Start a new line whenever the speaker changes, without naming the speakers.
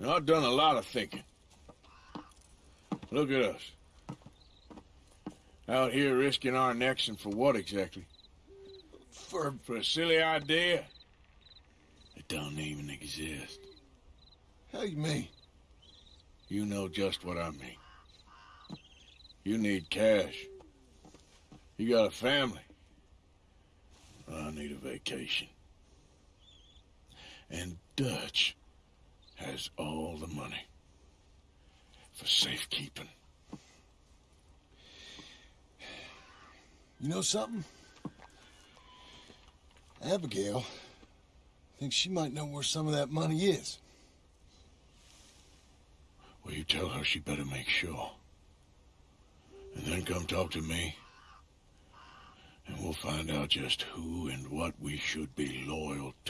Now, I've done a lot of thinking. Look at us. Out here risking our necks and for what exactly? For, for a silly idea that don't even exist.
How you mean?
You know just what I mean. You need cash. You got a family. I need a vacation. And Dutch has all the money for safekeeping.
You know something? Abigail thinks she might know where some of that money is.
Well, you tell her she better make sure. And then come talk to me. And we'll find out just who and what we should be loyal to.